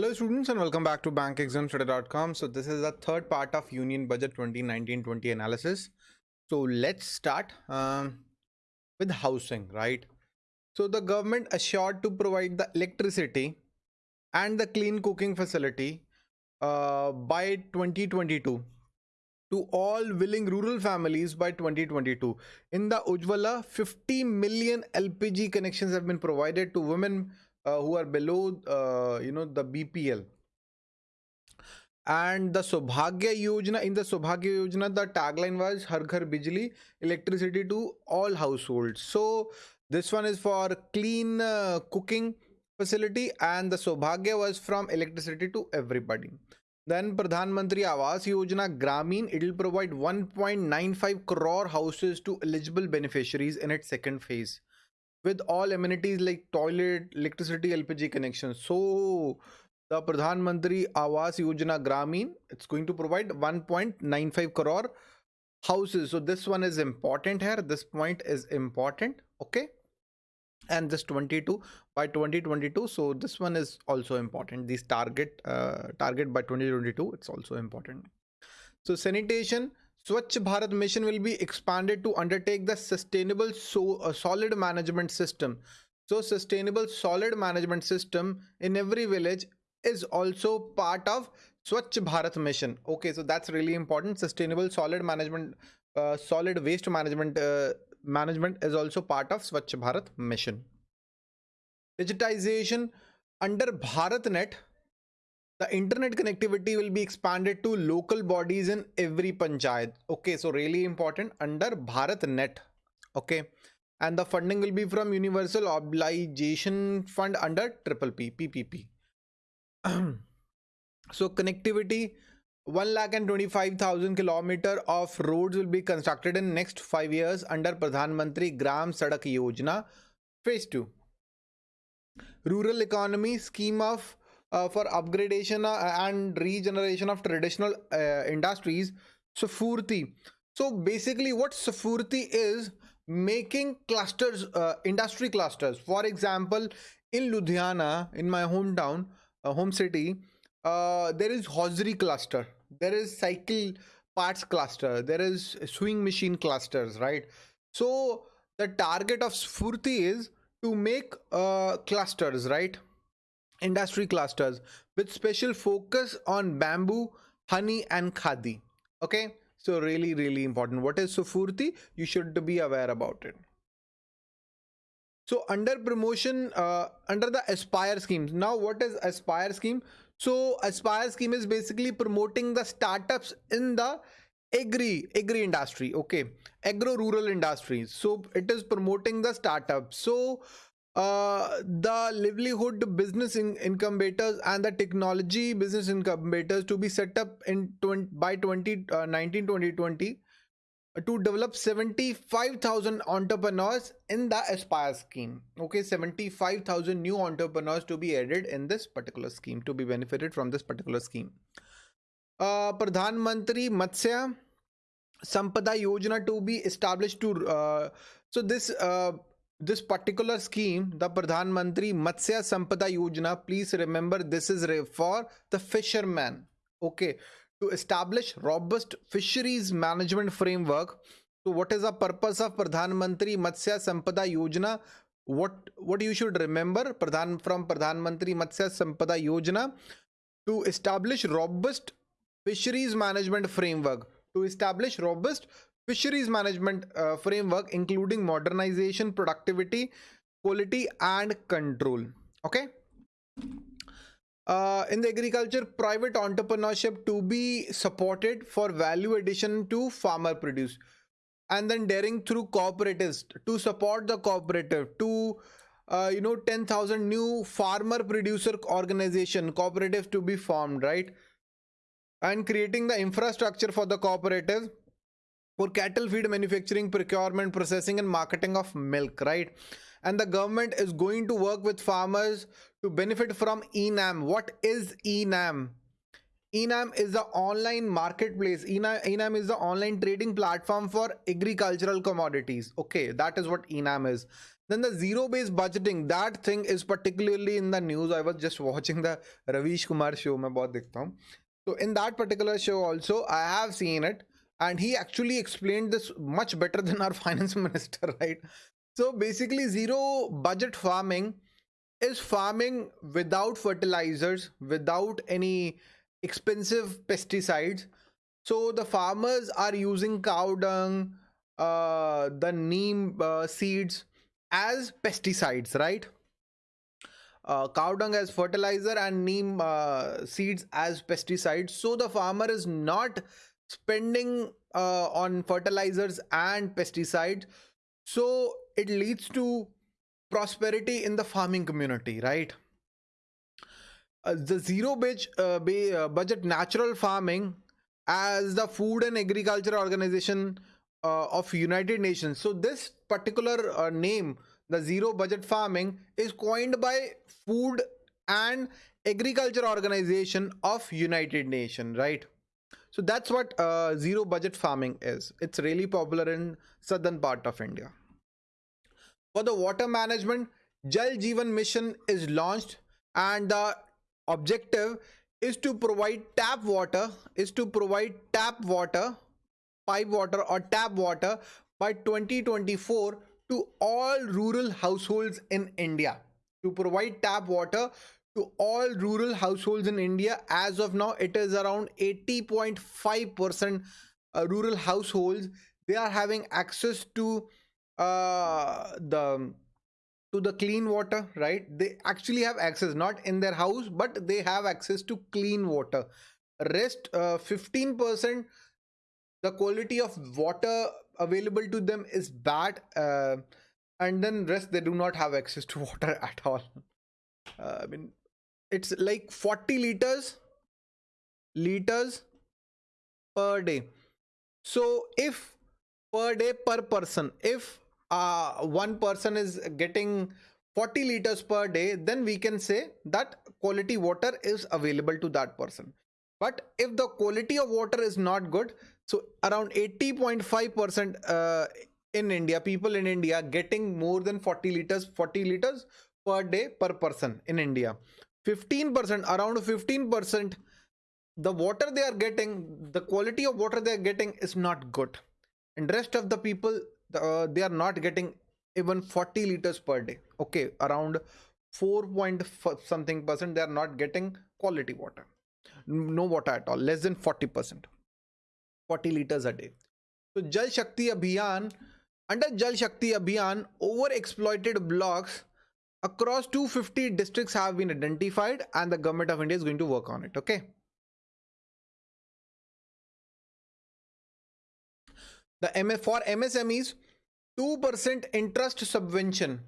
Hello students and welcome back to bankexamstoday.com. So this is the third part of Union Budget 2019-20 analysis. So let's start um, with housing, right? So the government assured to provide the electricity and the clean cooking facility uh, by 2022 to all willing rural families by 2022. In the Ujjwala, 50 million LPG connections have been provided to women uh, who are below uh, you know the bpl and the Saubhagya Yojana, in the Saubhagya Yojana, the tagline was Har Ghar Bijli, electricity to all households. So this one is for clean uh, cooking facility and the Saubhagya was from electricity to everybody. Then Pradhan Mantri Awas Yojana Grameen, it will provide 1.95 crore houses to eligible beneficiaries in its second phase with all amenities like toilet, electricity, LPG connection. So the Pradhan Mantri Awas Yojana Grameen, it's going to provide 1.95 crore houses. So this one is important here. This point is important. Okay. And this 22 by 2022. So this one is also important. This target, uh, target by 2022, it's also important. So sanitation, Swachh Bharat mission will be expanded to undertake the sustainable so, uh, solid management system. So sustainable solid management system in every village is also part of Swachh Bharat mission. Okay, so that's really important. Sustainable solid management, uh, solid waste management uh, management is also part of Swachh Bharat mission. Digitization under BharatNet the internet connectivity will be expanded to local bodies in every panchayat. Okay so really important under bharat net. Okay and the funding will be from universal obligation fund under triple p ppp so connectivity 1 lakh and 25,000 kilometer of roads will be constructed in next 5 years under Pradhan Mantri Gram Sadak Yojana phase 2 rural economy scheme of uh, for upgradation uh, and regeneration of traditional uh, industries Sfurti. So basically what Sfurti is making clusters, uh, industry clusters. For example, in Ludhiana, in my hometown, uh, home city, uh, there is hosiery cluster. There is cycle parts cluster. There is sewing machine clusters, right? So the target of Sfurti is to make clusters, right? Industry clusters with special focus on bamboo, honey and khadi. Okay, so really, really important. What is Sfurti? You should be aware about it. So under promotion, uh, under the Aspire schemes. Now what is Aspire scheme? So Aspire scheme is basically promoting the startups in the agri agri industry okay agro rural industries so it is promoting the startups so uh, the livelihood business in incubators and the technology business incubators to be set up in 20, by 2019 uh, 2020 uh, to develop 75,000 entrepreneurs in the Aspire scheme. Okay, 75,000 new entrepreneurs to be added in this particular scheme to be benefited from this particular scheme. Uh, Pradhan Mantri Matsya Sampada Yojana to be established to uh, so this uh, this particular scheme, the Pradhan Mantri Matsya Sampada Yojana, please remember this is for the fisherman. Okay, to establish robust fisheries management framework. So, what is the purpose of Pradhan Mantri Matsya Sampada Yojana? What what you should remember Pradhan from Pradhan Mantri Matsya Sampada Yojana to establish robust fisheries management framework to establish robust fisheries management uh, framework including modernization productivity quality and control. Okay? Uh, in the agriculture private entrepreneurship to be supported for value addition to farmer produce. And then dairying through cooperatives to support the cooperative to uh, you know 10000 new farmer producer organization cooperative to be formed right? And creating the infrastructure for the cooperative for cattle feed manufacturing, procurement, processing and marketing of milk, right? And the government is going to work with farmers to benefit from ENAM. What is ENAM? enam is the online marketplace enam, is the online trading platform for agricultural commodities okay that is what enam is then the zero based budgeting that thing is particularly in the news i was just watching the ravish kumar show bahut dikhta hu. so in that particular show also i have seen it and he actually explained this much better than our finance minister right? So basically zero budget farming is farming without fertilizers without any expensive pesticides. So the farmers are using cow dung uh, the neem uh, seeds as pesticides right? Uh, cow dung as fertilizer and neem uh, seeds as pesticides. So the farmer is not spending uh, on fertilizers and pesticides. So it leads to prosperity in the farming community right? Uh, the zero budget, uh, uh, budget natural farming as the food and agriculture organization uh, of united nations. So this particular uh, name the zero budget farming is coined by food and agriculture organization of united nations right so that's what uh, zero budget farming is. It's really popular in southern part of india. For the water management jal jeevan mission is launched and the objective is to provide tap water is to provide tap water pipe water or tap water by 2024 to all rural households in India. To provide tap water to all rural households in India as of now it is around 80.5% uh, rural households. They are having access to uh, the to the clean water right? They actually have access not in their house but they have access to clean water. Rest uh, 15% the quality of water available to them is bad uh, and then rest they do not have access to water at all. Uh, i mean it's like 40 liters liters per day. So if per day per person if uh, one person is getting 40 liters per day then we can say that quality water is available to that person. But if the quality of water is not good so around 80.5 percent uh, in india people in india getting more than 40 liters 40 liters per day per person in india 15 percent around 15 percent the water they are getting the quality of water they are getting is not good. And rest of the people uh, they are not getting even 40 liters per day. Okay around 4 point something percent they are not getting quality water. No water at all less than 40 percent. 40 liters a day. So jal shakti abhiyan under jal shakti abhiyan over exploited blocks across 250 districts have been identified and the government of india is going to work on it okay? The MF for MSMEs 2% interest subvention.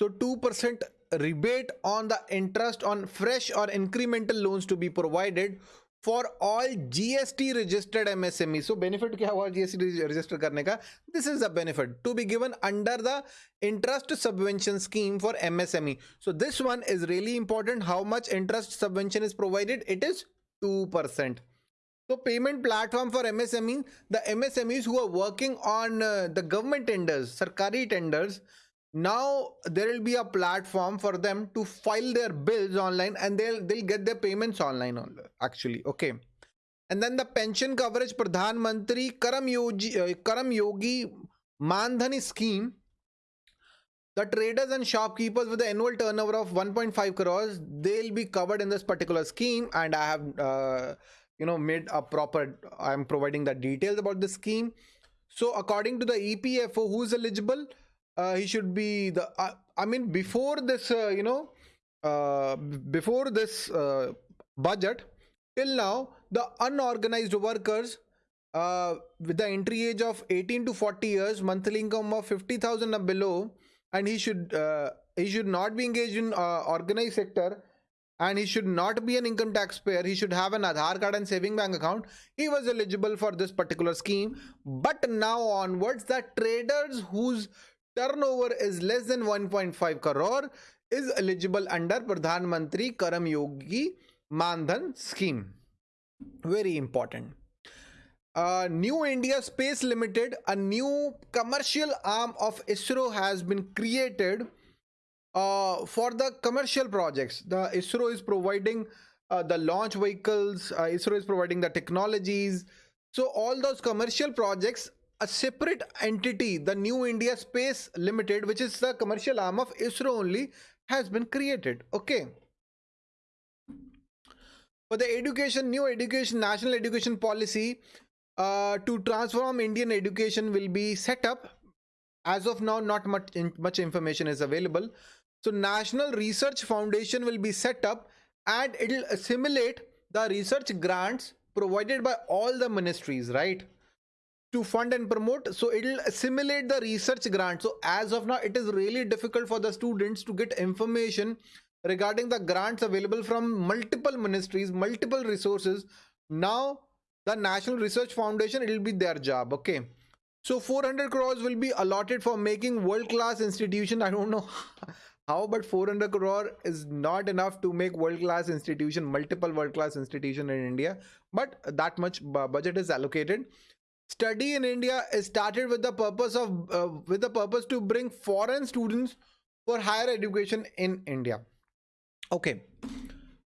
So 2% rebate on the interest on fresh or incremental loans to be provided for all GST registered MSME. So benefit kya hua GST register karne ka? This is the benefit to be given under the interest subvention scheme for MSME. So this one is really important. How much interest subvention is provided? It is 2%. So payment platform for MSME, the MSMEs who are working on uh, the government tenders, sarkari tenders, now there will be a platform for them to file their bills online and they'll they'll get their payments online actually okay? And then the pension coverage pradhan mantri karam yogi uh, karam yogi mandhani scheme. The traders and shopkeepers with the annual turnover of 1.5 crores they'll be covered in this particular scheme. And i have uh, you know made a proper i'm providing the details about the scheme. So according to the epfo who's eligible uh, he should be the uh, i mean before this uh, you know uh, before this uh, budget till now the unorganized workers uh, with the entry age of 18 to 40 years monthly income of 50000 and below and he should he should not be engaged in organized sector and he should not be an income taxpayer. He should have an Aadhaar card and saving bank account. He was eligible for this particular scheme. But now onwards, the traders whose turnover is less than 1.5 crore is eligible under Pradhan Mantri Karam Yogi Mandhan scheme. very important. Uh, new india space limited a new commercial arm of isro has been created uh, for the commercial projects. The isro is providing uh, the launch vehicles uh, isro is providing the technologies. So all those commercial projects a separate entity the new india space limited which is the commercial arm of isro only has been created. Okay. For the education new education national education policy uh, to transform indian education will be set up. As of now not much in, much information is available. So national research foundation will be set up and it'll assimilate the research grants provided by all the ministries right to fund and promote. So it'll simulate the research grant. So as of now it is really difficult for the students to get information regarding the grants available from multiple ministries multiple resources. Now the national research foundation it will be their job okay? So 400 crores will be allotted for making world class institution. I don't know how but 400 crore is not enough to make world class institution multiple world class institution in india. But that much budget is allocated study in india is started with the purpose of uh, with the purpose to bring foreign students for higher education in india. Okay.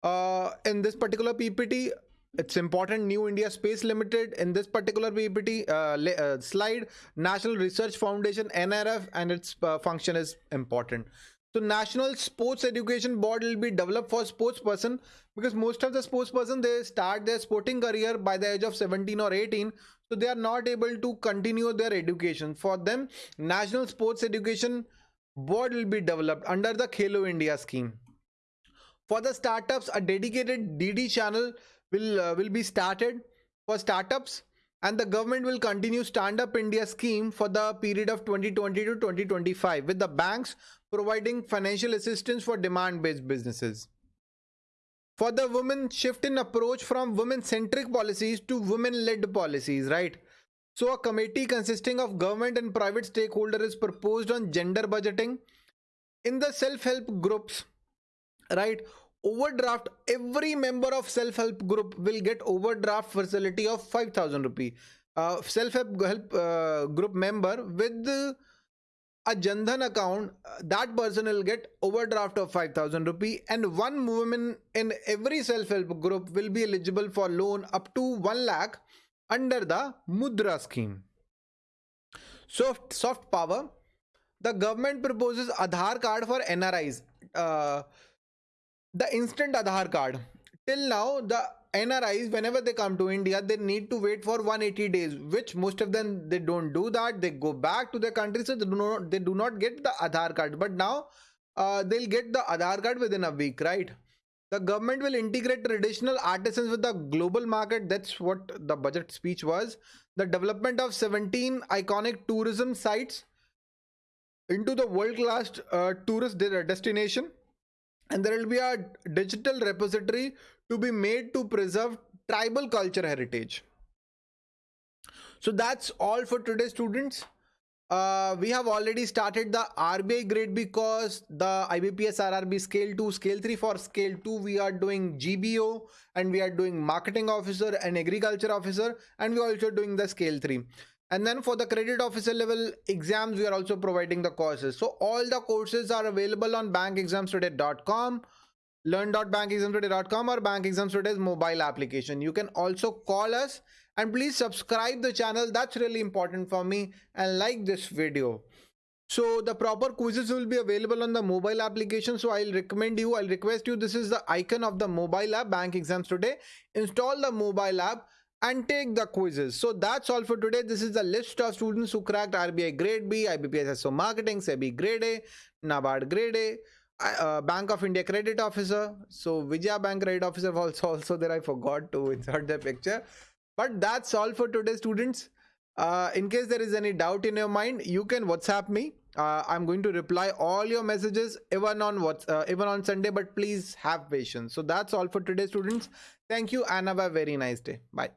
Uh, in this particular ppt it's important new india space limited. In this particular ppt uh, uh, slide national research foundation nrf and its uh, function is important so national sports education board will be developed for sports person because most of the sports person they start their sporting career by the age of 17 or 18 so they are not able to continue their education. For them national sports education board will be developed under the khelo india scheme. For the startups, a dedicated DD channel will uh, will be started. For startups and the government will continue stand up india scheme for the period of 2020 to 2025 with the banks providing financial assistance for demand based businesses. For the women shift in approach from women centric policies to women led policies right? So a committee consisting of government and private stakeholder is proposed on gender budgeting in the self help groups right overdraft every member of self-help group will get overdraft facility of 5000 rupee uh, self-help help uh, group member with a Jandhan account, that person will get overdraft of 5000 rupee and one woman in every self-help group will be eligible for loan up to 1 lakh under the Mudra scheme. Soft, soft power. The government proposes Aadhaar card for NRIs. Uh, the instant Aadhaar card. Till now, the NRIs, whenever they come to India, they need to wait for 180 days, which most of them they don't do that. They go back to their country, so they do not they do not get the Aadhaar card. But now uh, they'll get the Aadhaar card within a week, right? The government will integrate traditional artisans with the global market. That's what the budget speech was. The development of 17 iconic tourism sites into the world-class uh, tourist destination and there will be a digital repository to be made to preserve tribal culture heritage. So that's all for today students. Uh, we have already started the RBI grade because the IBPS RRB scale 2 scale 3 for scale 2 we are doing GBO and we are doing marketing officer and agriculture officer and we are also doing the scale 3 and then for the credit officer level exams we are also providing the courses. So all the courses are available on bankexamstoday.com learn.bankexamstoday.com or bankexamstoday's mobile application. You can also call us and please subscribe the channel. That's really important for me and like this video. So the proper quizzes will be available on the mobile application. So i'll recommend you i'll request you this is the icon of the mobile app bank exams today. Install the mobile app and take the quizzes. So that's all for today. This is the list of students who cracked RBI grade B, IBPS SO marketing, SEBI grade A, NABARD grade A, uh, Bank of India credit officer. So Vijaya Bank credit officer also also there. I forgot to insert the picture. But that's all for today, students. Uh, in case there is any doubt in your mind, you can WhatsApp me. Uh, I'm going to reply all your messages even on what uh, even on Sunday. But please have patience. So that's all for today, students. Thank you and have a very nice day. Bye.